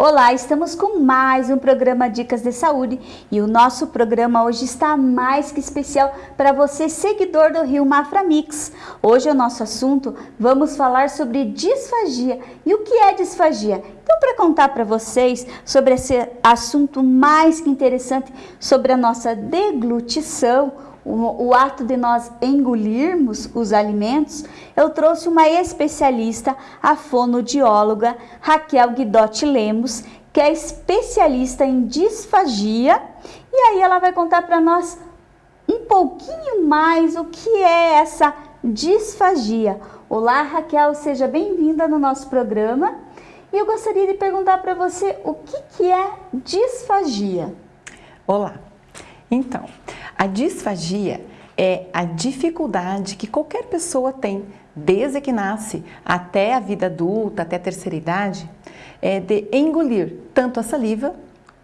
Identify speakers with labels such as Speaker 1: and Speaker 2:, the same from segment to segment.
Speaker 1: Olá, estamos com mais um programa Dicas de Saúde e o nosso programa hoje está mais que especial para você, seguidor do Rio Mafra Mix. Hoje é o nosso assunto, vamos falar sobre disfagia. E o que é disfagia? Então, para contar para vocês sobre esse assunto mais que interessante sobre a nossa deglutição, o, ato de nós engolirmos os alimentos, eu trouxe uma especialista, a fonodióloga Raquel Guidotti Lemos, que é especialista em disfagia, e aí ela vai contar para nós um pouquinho mais o que é essa disfagia. Olá, Raquel, seja bem-vinda no nosso programa. E eu gostaria de perguntar para você o que, que é disfagia.
Speaker 2: Olá. Então, a disfagia é a dificuldade que qualquer pessoa tem, desde que nasce até a vida adulta, até a terceira idade, é de engolir tanto a saliva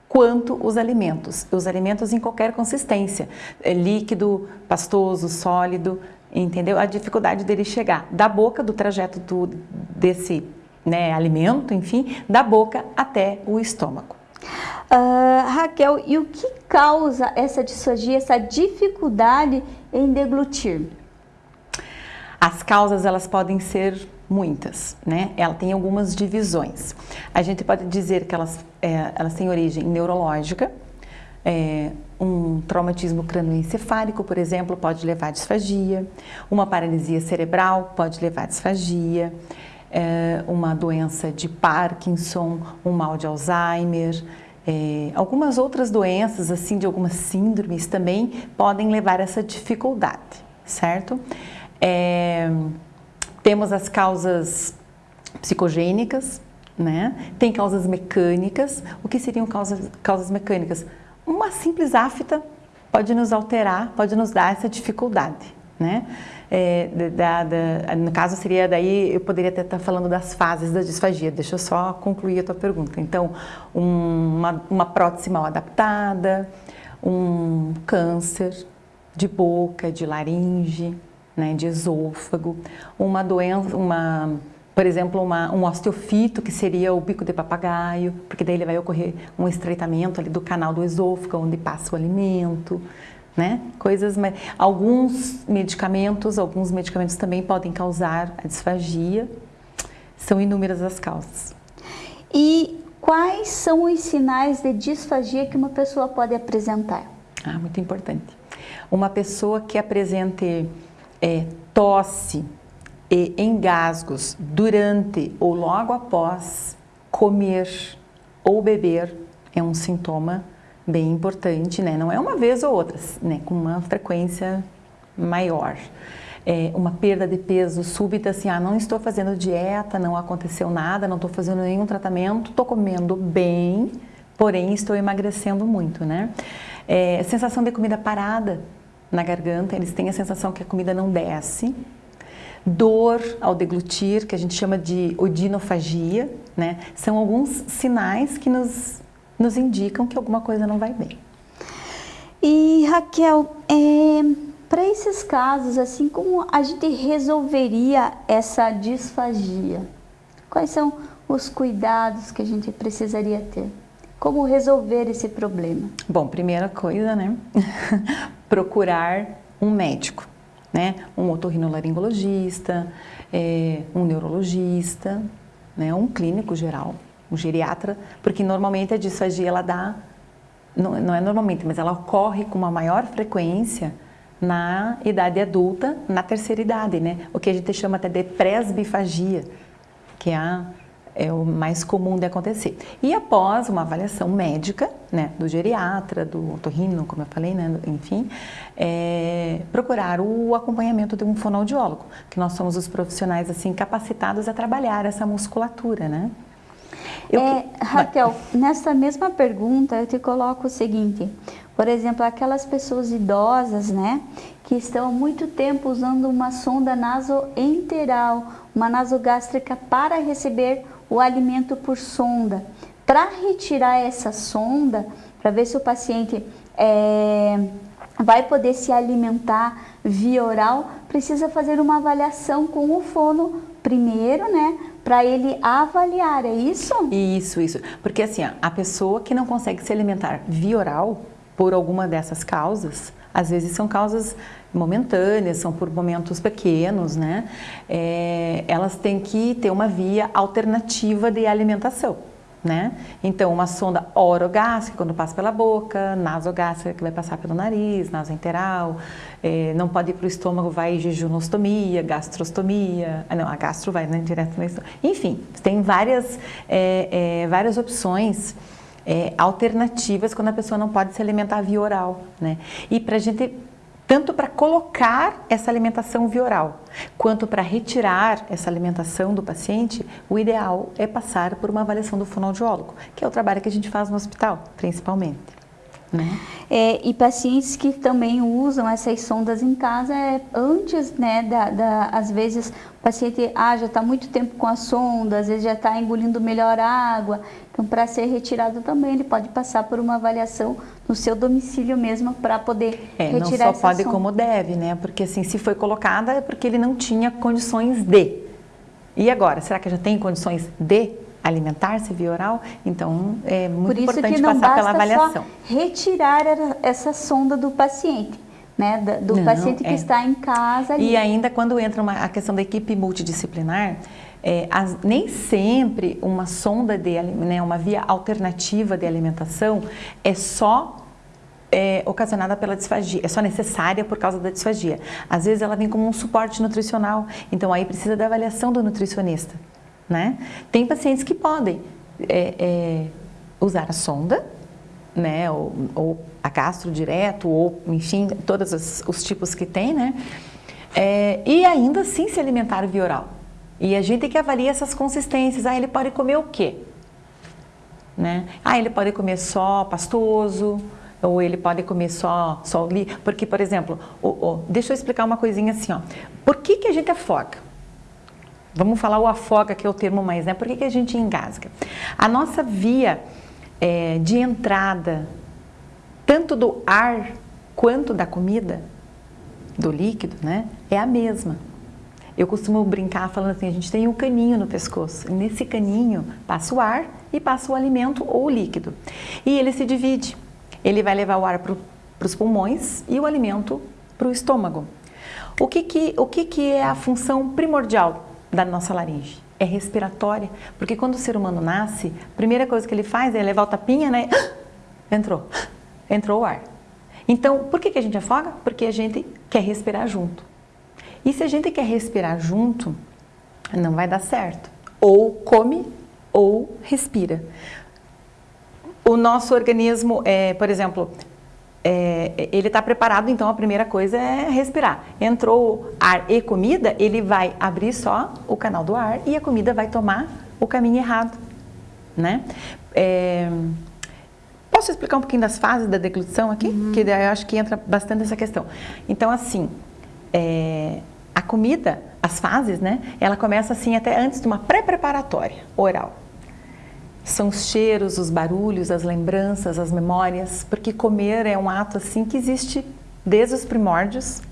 Speaker 2: quanto os alimentos. Os alimentos em qualquer consistência, é líquido, pastoso, sólido, entendeu? A dificuldade dele chegar da boca, do trajeto do, desse né, alimento, enfim, da boca até o estômago.
Speaker 1: Uh, Raquel, e o que causa essa disfagia, essa dificuldade em deglutir?
Speaker 2: As causas elas podem ser muitas, né? Ela tem algumas divisões. A gente pode dizer que elas, é, elas têm origem neurológica, é, um traumatismo crânioencefálico, por exemplo, pode levar a disfagia, uma paralisia cerebral pode levar a disfagia, é, uma doença de Parkinson, um mal de Alzheimer, é, algumas outras doenças, assim, de algumas síndromes também podem levar a essa dificuldade, certo? É, temos as causas psicogênicas, né? Tem causas mecânicas. O que seriam causas, causas mecânicas? Uma simples afta pode nos alterar, pode nos dar essa dificuldade, né? É, da, da, no caso seria daí, eu poderia até estar falando das fases da disfagia, deixa eu só concluir a tua pergunta. Então, um, uma, uma prótese mal adaptada, um câncer de boca, de laringe, né, de esôfago, uma doença, uma, por exemplo, uma, um osteofito, que seria o bico de papagaio, porque daí ele vai ocorrer um estreitamento ali do canal do esôfago, onde passa o alimento, né? Coisas, alguns medicamentos, alguns medicamentos também podem causar a disfagia. São inúmeras as causas.
Speaker 1: E quais são os sinais de disfagia que uma pessoa pode apresentar?
Speaker 2: Ah, muito importante. Uma pessoa que apresente é, tosse e engasgos durante ou logo após comer ou beber é um sintoma bem importante, né? Não é uma vez ou outra, né? Com uma frequência maior. É uma perda de peso súbita, assim, ah, não estou fazendo dieta, não aconteceu nada, não estou fazendo nenhum tratamento, estou comendo bem, porém estou emagrecendo muito, né? É, sensação de comida parada na garganta, eles têm a sensação que a comida não desce. Dor ao deglutir, que a gente chama de odinofagia, né? São alguns sinais que nos nos indicam que alguma coisa não vai bem.
Speaker 1: E Raquel, é, para esses casos, assim, como a gente resolveria essa disfagia? Quais são os cuidados que a gente precisaria ter? Como resolver esse problema?
Speaker 2: Bom, primeira coisa, né? Procurar um médico, né? Um otorrinolaringologista, é, um neurologista, né? um clínico geral, um geriatra, porque normalmente a disfagia ela dá, não, não é normalmente, mas ela ocorre com uma maior frequência na idade adulta, na terceira idade, né? O que a gente chama até de presbifagia, que é, a, é o mais comum de acontecer. E após uma avaliação médica, né, do geriatra, do otorrino, como eu falei, né, enfim, é, procurar o acompanhamento de um fonoaudiólogo, que nós somos os profissionais assim capacitados a trabalhar essa musculatura, né?
Speaker 1: Eu, é, Raquel, nessa mesma pergunta eu te coloco o seguinte, por exemplo, aquelas pessoas idosas, né, que estão há muito tempo usando uma sonda nasoenteral, uma nasogástrica para receber o alimento por sonda. Para retirar essa sonda, para ver se o paciente é, vai poder se alimentar via oral, precisa fazer uma avaliação com o fono primeiro, né, para ele avaliar, é isso?
Speaker 2: Isso, isso. Porque assim, a pessoa que não consegue se alimentar via oral, por alguma dessas causas, às vezes são causas momentâneas, são por momentos pequenos, né? É, elas têm que ter uma via alternativa de alimentação. Né? Então, uma sonda orogástrica, quando passa pela boca, nasogástrica, que vai passar pelo nariz, nasoenteral, é, não pode ir para o estômago, vai jejunostomia, gastrostomia, ah, não, a gastro vai né, direto no estômago. Enfim, tem várias, é, é, várias opções é, alternativas quando a pessoa não pode se alimentar via oral, né? E para a gente tanto para colocar essa alimentação via oral, quanto para retirar essa alimentação do paciente, o ideal é passar por uma avaliação do fonoaudiólogo, que é o trabalho que a gente faz no hospital, principalmente. Né?
Speaker 1: É, e pacientes que também usam essas sondas em casa é, antes, né, da, da, às vezes o paciente ah, já está muito tempo com a sonda, às vezes já está engolindo melhor água, então para ser retirado também ele pode passar por uma avaliação no seu domicílio mesmo para poder é, retirar
Speaker 2: não só pode como deve, né, porque assim, se foi colocada é porque ele não tinha condições de. E agora, será que já tem condições de alimentar-se via oral, então é muito importante passar pela avaliação.
Speaker 1: retirar essa sonda do paciente. Né, do não, paciente que é. está em casa. Ali.
Speaker 2: E ainda quando entra uma, a questão da equipe multidisciplinar, é, as, nem sempre uma sonda de, né, uma via alternativa de alimentação é só é, ocasionada pela disfagia, é só necessária por causa da disfagia. Às vezes ela vem como um suporte nutricional, então aí precisa da avaliação do nutricionista. Né? Tem pacientes que podem é, é, usar a sonda, né, ou, ou, a gastro direto, ou enfim, todos os, os tipos que tem, né? É, e ainda assim se alimentar via oral. E a gente tem que avaliar essas consistências. Ah, ele pode comer o quê? Né? Ah, ele pode comer só pastoso, ou ele pode comer só, só li. Porque, por exemplo, deixa eu explicar uma coisinha assim, ó. Por que, que a gente afoga? Vamos falar o afoga, que é o termo mais, né? Por que, que a gente engasga? A nossa via é, de entrada, tanto do ar quanto da comida, do líquido, né? É a mesma. Eu costumo brincar falando assim, a gente tem um caninho no pescoço. nesse caninho passa o ar e passa o alimento ou o líquido. E ele se divide. Ele vai levar o ar para os pulmões e o alimento para o estômago. O que, que, o que, que é a função primordial da nossa laringe. É respiratória, porque quando o ser humano nasce, a primeira coisa que ele faz é levar o tapinha, né? Entrou, entrou o ar. Então, por que, que a gente afoga? Porque a gente quer respirar junto. E se a gente quer respirar junto, não vai dar certo. Ou come ou respira. O nosso organismo, é, por exemplo, é, ele está preparado, então a primeira coisa é respirar. Entrou ar e comida, ele vai abrir só o canal do ar e a comida vai tomar o caminho errado, né? É, posso explicar um pouquinho das fases da deglutição aqui? Uhum. Que eu acho que entra bastante essa questão. Então, assim, é, comida, as fases, né? Ela começa assim até antes de uma pré-preparatória oral. São os cheiros, os barulhos, as lembranças, as memórias, porque comer é um ato assim que existe desde os primórdios,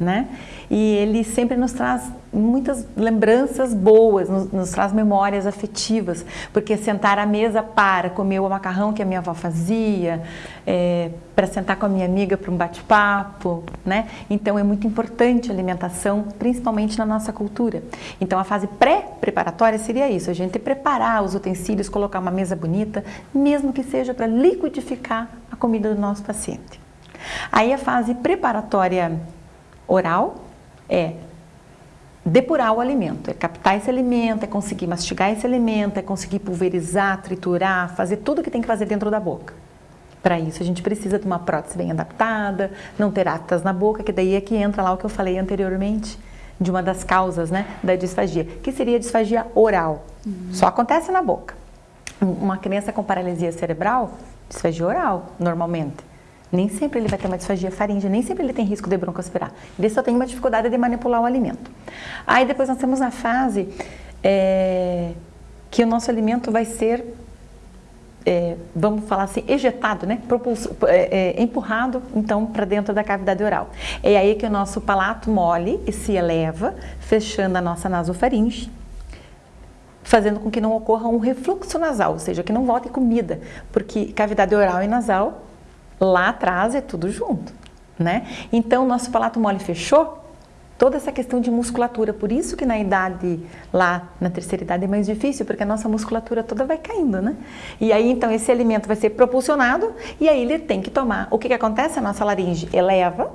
Speaker 2: né? E ele sempre nos traz muitas lembranças boas, nos, nos, traz memórias afetivas, porque sentar à mesa para comer o macarrão que a minha avó fazia, é, para sentar com a minha amiga para um bate-papo, né? Então é muito importante a alimentação, principalmente na nossa cultura. Então a fase pré-preparatória seria isso, a gente preparar os utensílios, colocar uma mesa bonita, mesmo que seja para liquidificar a comida do nosso paciente. Aí a fase preparatória oral é depurar o alimento, é captar esse alimento, é conseguir mastigar esse alimento, é conseguir pulverizar, triturar, fazer tudo que tem que fazer dentro da boca. Para isso a gente precisa de uma prótese bem adaptada, não ter aftas na boca, que daí é que entra lá o que eu falei anteriormente, de uma das causas né, da disfagia, que seria a disfagia oral. Uhum. Só acontece na boca. Uma criança com paralisia cerebral, disfagia oral, normalmente. Nem sempre ele vai ter uma disfagia faríngea, nem sempre ele tem risco de broncoaspirar. Ele só tem uma dificuldade de manipular o alimento. Aí depois nós temos a fase é, que o nosso alimento vai ser, é, vamos falar assim, ejetado, né? Propulso, é, é empurrado então para dentro da cavidade oral. É aí que o nosso palato mole e se eleva, fechando a nossa nasofaringe, fazendo com que não ocorra um refluxo nasal, ou seja, que não volte comida, porque cavidade oral e nasal, lá atrás é tudo junto, né? Então, nosso palato mole fechou, toda essa questão de musculatura. Por isso que na idade, lá na terceira idade é mais difícil, porque a nossa musculatura toda vai caindo, né? E aí, então, esse alimento vai ser propulsionado e aí ele tem que tomar. O que, que acontece? A nossa laringe eleva,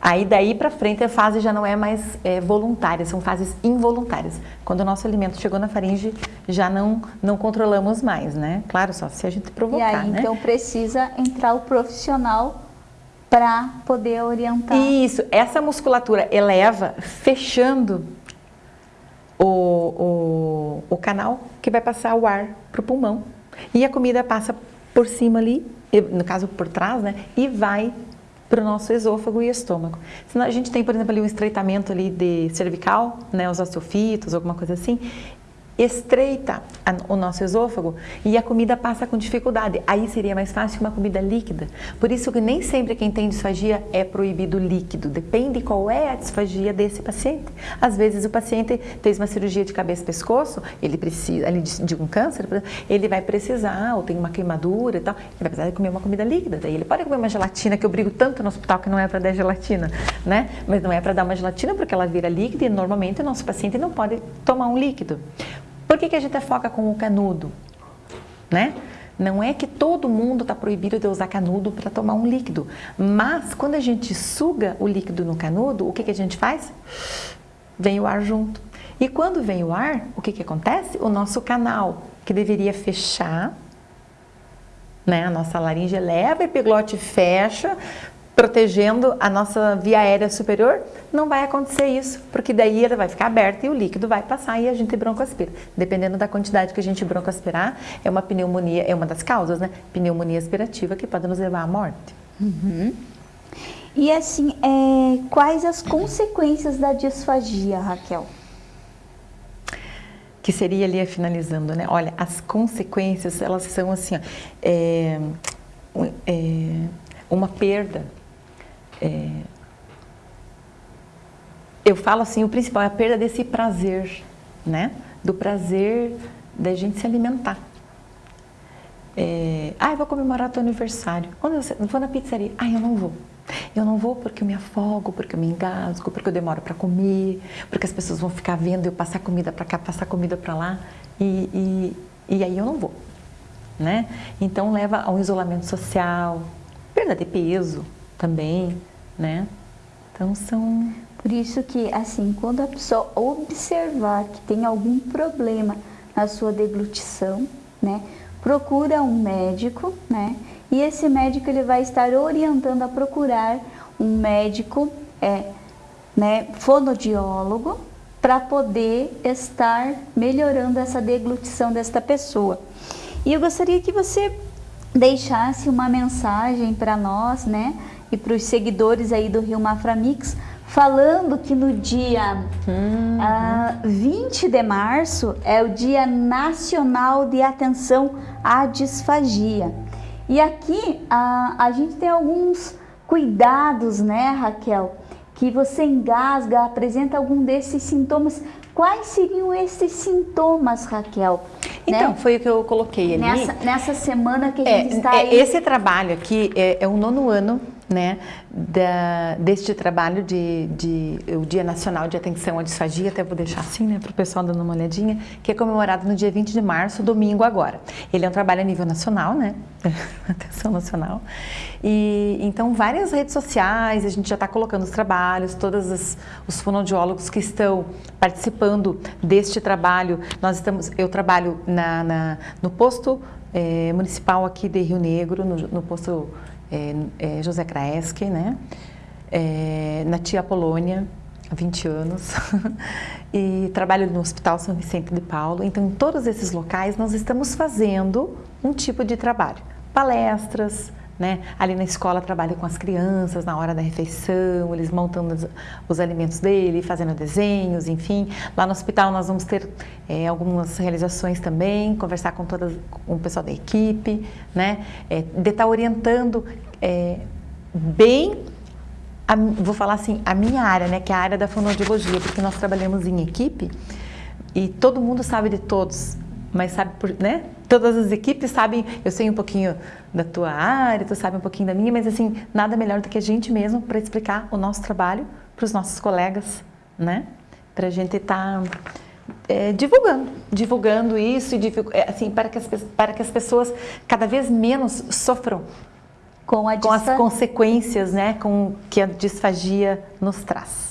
Speaker 2: aí daí para frente a fase já não é mais é, voluntária, são fases involuntárias. Quando o nosso alimento chegou na faringe, já não, não controlamos mais, né? Claro, só se a gente provocar,
Speaker 1: E aí,
Speaker 2: né?
Speaker 1: então, precisa entrar o profissional para poder orientar.
Speaker 2: Isso, essa musculatura eleva fechando o, o, o canal que vai passar o ar para o pulmão. E a comida passa por cima ali, no caso por trás, né? E vai para o nosso esôfago e estômago. Senão a gente tem, por exemplo, ali um estreitamento ali de cervical, né? Os osteofitos, alguma coisa assim estreita o nosso esôfago e a comida passa com dificuldade. Aí seria mais fácil uma comida líquida. Por isso que nem sempre quem tem disfagia é proibido líquido. Depende qual é a disfagia desse paciente. Às vezes o paciente fez uma cirurgia de cabeça e pescoço, ele precisa, ali de um câncer, ele vai precisar, ou tem uma queimadura e tal, ele vai precisar comer uma comida líquida. Daí ele pode comer uma gelatina, que eu brigo tanto no hospital que não é para dar gelatina, né? Mas não é para dar uma gelatina porque ela vira líquida e normalmente o nosso paciente não pode tomar um líquido. Por que, que a gente foca com o canudo? Né? Não é que todo mundo está proibido de usar canudo para tomar um líquido, mas quando a gente suga o líquido no canudo, o que, que a gente faz? Vem o ar junto. E quando vem o ar, o que, que acontece? O nosso canal, que deveria fechar, né? a nossa laringe eleva, epiglote fecha, protegendo a nossa via aérea superior, não vai acontecer isso, porque daí ela vai ficar aberta e o líquido vai passar e a gente broncoaspira. Dependendo da quantidade que a gente broncoaspirar, é uma pneumonia, é uma das causas, né? Pneumonia aspirativa que pode nos levar à morte.
Speaker 1: Uhum. E assim, é, quais as consequências da disfagia, Raquel?
Speaker 2: Que seria ali finalizando, né? Olha, as consequências, elas são assim, ó, é, é, uma perda é, eu falo assim, o principal é a perda desse prazer, né? Do prazer da gente se alimentar. É, ah, eu vou comemorar teu aniversário. Onde você? Vou na pizzaria. Ah, eu não vou. Eu não vou porque eu me afogo, porque eu me engasgo, porque eu demoro para comer, porque as pessoas vão ficar vendo eu passar comida para cá, passar comida para lá e, e, e aí eu não vou, né? Então leva a um isolamento social, perda de peso também, né? Então são...
Speaker 1: Por isso que, assim, quando a pessoa observar que tem algum problema na sua deglutição, né? Procura um médico, né? E esse médico ele vai estar orientando a procurar um médico, é, né, fonodiólogo, para poder estar melhorando essa deglutição desta pessoa. E eu gostaria que você deixasse uma mensagem para nós, né? e para os seguidores aí do Rio Mafra Mix, falando que no dia uhum. uh, ah, 20 de março é o Dia Nacional de Atenção à Disfagia. E aqui uh, a gente tem alguns cuidados, né, Raquel? Que você engasga, apresenta algum desses sintomas. Quais seriam esses sintomas, Raquel?
Speaker 2: Então, né? foi o que eu coloquei ali.
Speaker 1: Nessa, nessa semana que a é, gente está
Speaker 2: é, aí. Esse trabalho aqui é, é o nono ano né, da, deste trabalho de, de, o Dia Nacional de Atenção à Disfagia, até vou deixar assim, né, para o pessoal dando uma olhadinha, que é comemorado no dia 20 de março, domingo agora. Ele é um trabalho a nível nacional, né, atenção nacional, e então várias redes sociais, a gente já está colocando os trabalhos, todos os, os fonoaudiólogos que estão participando deste trabalho, nós estamos, eu trabalho na, na no posto é, municipal aqui de Rio Negro, no, no posto é, é, José Kraeski, né? É, na Tia Polônia, há 20 anos, e trabalho no Hospital São Vicente de Paulo. Então, em todos esses locais, nós estamos fazendo um tipo de trabalho. Palestras, né? Ali na escola trabalho com as crianças na hora da refeição, eles montando os, os alimentos dele, fazendo desenhos, enfim. Lá no hospital nós vamos ter é, algumas realizações também, conversar com, todas, com o pessoal da equipe, né? É, de estar tá orientando é, bem a, vou falar assim, a minha área, né, que é a área da fonoaudiologia, porque nós trabalhamos em equipe, e todo mundo sabe de todos, mas sabe por, né? Todas as equipes sabem, eu sei um pouquinho da tua área, tu sabe um pouquinho da minha, mas assim, nada melhor do que a gente mesmo para explicar o nosso trabalho para os nossos colegas, né? Para a gente estar tá, é, divulgando, divulgando isso é, assim para que, as, para que as pessoas cada vez menos sofram com, com as consequências, né? Com que a disfagia nos traz.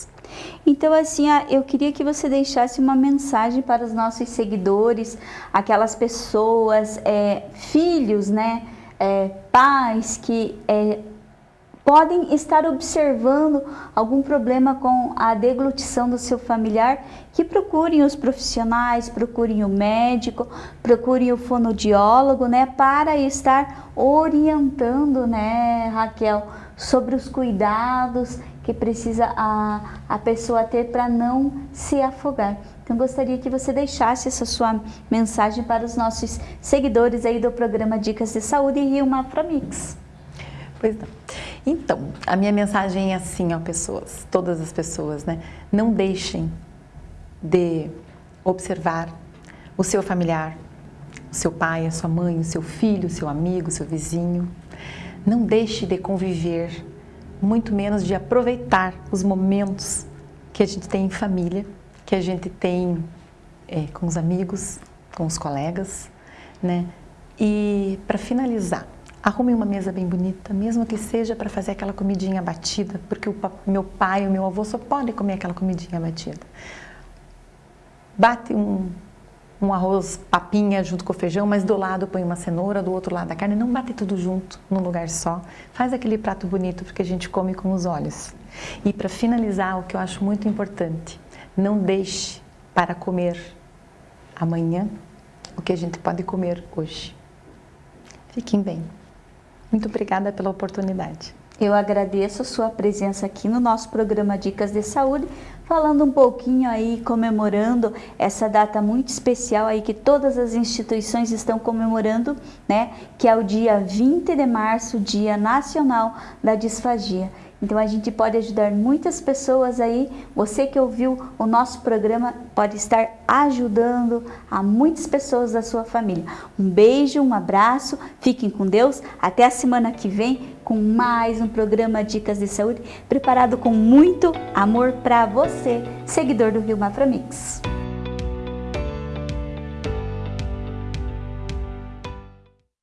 Speaker 1: Então, assim, eu queria que você deixasse uma mensagem para os nossos seguidores, aquelas pessoas, é, filhos, né, é, pais que é, podem estar observando algum problema com a deglutição do seu familiar, que procurem os profissionais, procurem o médico, procurem o fonodiólogo, né, para estar orientando, né, Raquel, sobre os cuidados que precisa a, a pessoa ter para não se afogar. Então gostaria que você deixasse essa sua mensagem para os nossos seguidores aí do programa Dicas de Saúde e Rio Maframix.
Speaker 2: Pois não. Então, a minha mensagem é assim, ó, pessoas, todas as pessoas, né? Não deixem de observar o seu familiar, o seu pai, a sua mãe, o seu filho, o seu amigo, o seu vizinho. Não deixe de conviver muito menos de aproveitar os momentos que a gente tem em família, que a gente tem é, com os amigos, com os colegas, né? E para finalizar, arrume uma mesa bem bonita, mesmo que seja para fazer aquela comidinha batida, porque o meu pai e o meu avô só podem comer aquela comidinha batida. Bate um um arroz papinha junto com o feijão, mas do lado põe uma cenoura, do outro lado a carne, não bate tudo junto num lugar só. Faz aquele prato bonito porque a gente come com os olhos. E para finalizar, o que eu acho muito importante, não deixe para comer amanhã o que a gente pode comer hoje. Fiquem bem. Muito obrigada pela oportunidade.
Speaker 1: Eu agradeço a sua presença aqui no nosso programa Dicas de Saúde, falando um pouquinho aí, comemorando essa data muito especial aí que todas as instituições estão comemorando, né? Que é o dia 20 de março, Dia Nacional da Disfagia. Então a gente pode ajudar muitas pessoas aí. Você que ouviu o nosso programa pode estar ajudando a muitas pessoas da sua família. Um beijo, um abraço, fiquem com Deus. Até a semana que vem com mais um programa Dicas de Saúde preparado com muito amor para você, seguidor do Rio Maframix.